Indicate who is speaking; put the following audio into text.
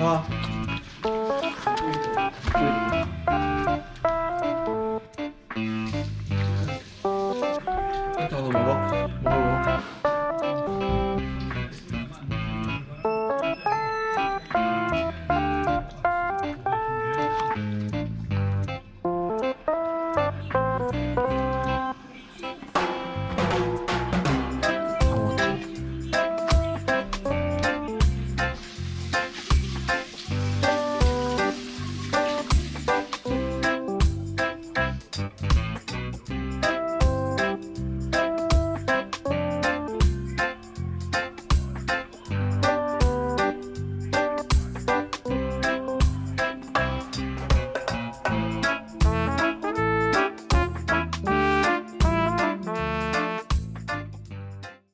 Speaker 1: 啊 Mm-hmm.